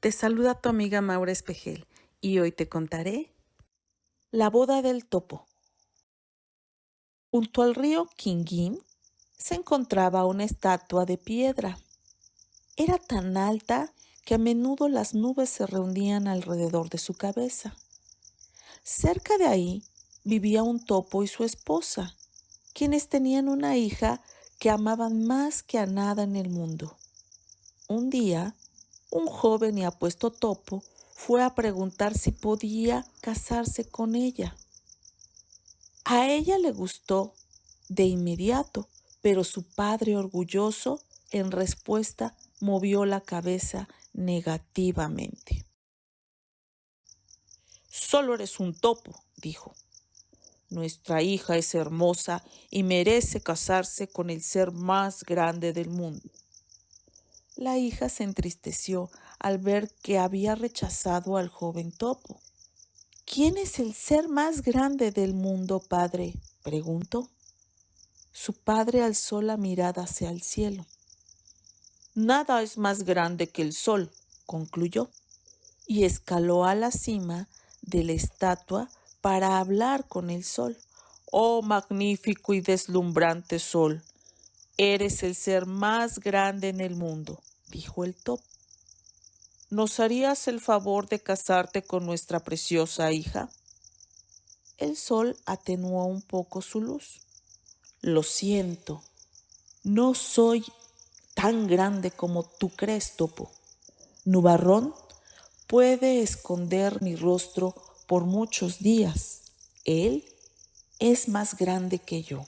Te saluda tu amiga Maura Espejel y hoy te contaré La boda del topo. Junto al río Quinguín se encontraba una estatua de piedra. Era tan alta que a menudo las nubes se reunían alrededor de su cabeza. Cerca de ahí vivía un topo y su esposa, quienes tenían una hija que amaban más que a nada en el mundo. Un día, un joven y apuesto topo fue a preguntar si podía casarse con ella. A ella le gustó de inmediato, pero su padre orgulloso en respuesta movió la cabeza negativamente. Solo eres un topo, dijo. Nuestra hija es hermosa y merece casarse con el ser más grande del mundo. La hija se entristeció al ver que había rechazado al joven topo. ¿Quién es el ser más grande del mundo, padre? preguntó. Su padre alzó la mirada hacia el cielo. Nada es más grande que el sol, concluyó, y escaló a la cima de la estatua para hablar con el sol. Oh magnífico y deslumbrante sol, eres el ser más grande en el mundo dijo el topo. ¿Nos harías el favor de casarte con nuestra preciosa hija? El sol atenuó un poco su luz. Lo siento, no soy tan grande como tú crees, topo. Nubarrón puede esconder mi rostro por muchos días. Él es más grande que yo.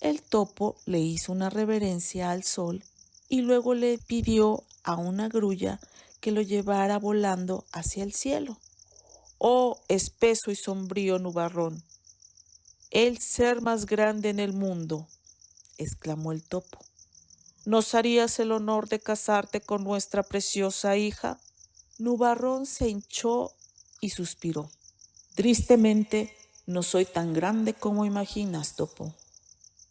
El topo le hizo una reverencia al sol y luego le pidió a una grulla que lo llevara volando hacia el cielo. Oh, espeso y sombrío nubarrón, el ser más grande en el mundo, exclamó el topo. ¿Nos harías el honor de casarte con nuestra preciosa hija? Nubarrón se hinchó y suspiró. Tristemente, no soy tan grande como imaginas, topo,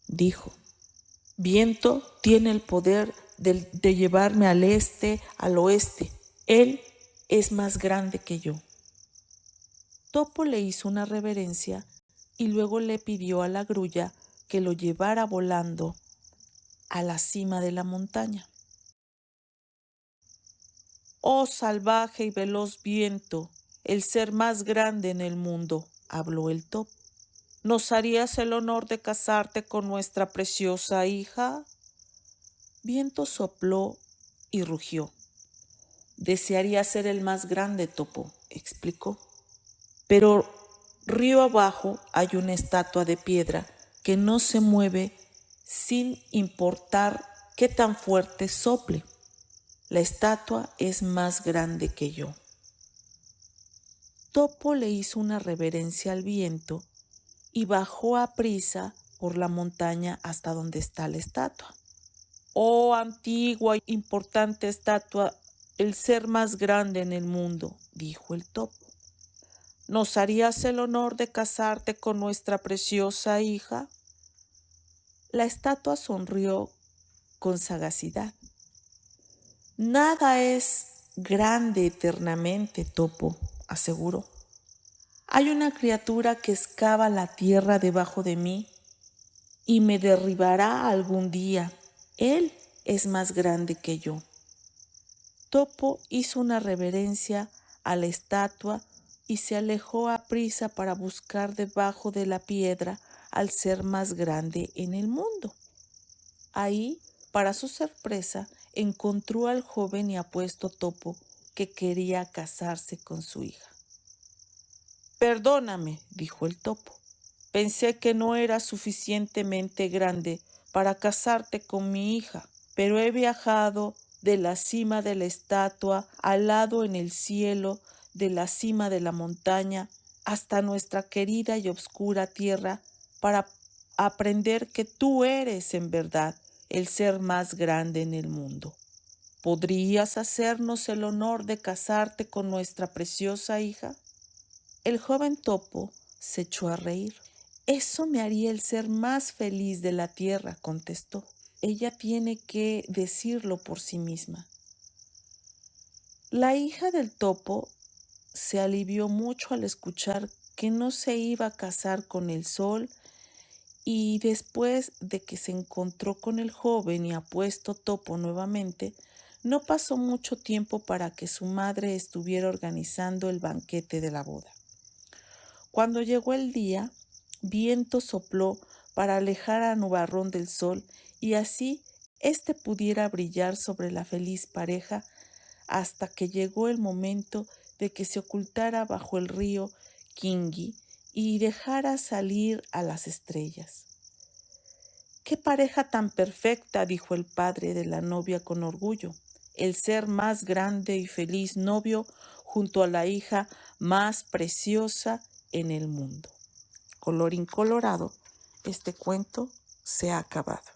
dijo. Viento tiene el poder de, llevarme al este, al oeste. Él es más grande que yo. Topo le hizo una reverencia y luego le pidió a la grulla que lo llevara volando a la cima de la montaña. Oh salvaje y veloz viento, el ser más grande en el mundo, habló el topo. ¿Nos harías el honor de casarte con nuestra preciosa hija? Viento sopló y rugió. Desearía ser el más grande topo, explicó. Pero río abajo hay una estatua de piedra que no se mueve sin importar qué tan fuerte sople. La estatua es más grande que yo. Topo le hizo una reverencia al viento y bajó a prisa por la montaña hasta donde está la estatua. Oh antigua e importante estatua, el ser más grande en el mundo, dijo el topo. ¿Nos harías el honor de casarte con nuestra preciosa hija? La estatua sonrió con sagacidad. Nada es grande eternamente, topo, aseguró. Hay una criatura que excava la tierra debajo de mí y me derribará algún día él es más grande que yo. Topo hizo una reverencia a la estatua y se alejó a prisa para buscar debajo de la piedra al ser más grande en el mundo. Ahí, para su sorpresa, encontró al joven y apuesto Topo que quería casarse con su hija. Perdóname, dijo el topo. Pensé que no era suficientemente grande para casarte con mi hija, pero he viajado de la cima de la estatua al lado en el cielo de la cima de la montaña hasta nuestra querida y obscura tierra para aprender que tú eres en verdad el ser más grande en el mundo. ¿Podrías hacernos el honor de casarte con nuestra preciosa hija? El joven topo se echó a reír. Eso me haría el ser más feliz de la tierra, contestó. Ella tiene que decirlo por sí misma. La hija del topo se alivió mucho al escuchar que no se iba a casar con el sol y después de que se encontró con el joven y apuesto topo nuevamente, no pasó mucho tiempo para que su madre estuviera organizando el banquete de la boda. Cuando llegó el día, viento sopló para alejar a Nubarrón del sol y así éste pudiera brillar sobre la feliz pareja hasta que llegó el momento de que se ocultara bajo el río Kingi y dejara salir a las estrellas. ¡Qué pareja tan perfecta! dijo el padre de la novia con orgullo, el ser más grande y feliz novio junto a la hija más preciosa en el mundo. Colorín colorado, este cuento se ha acabado.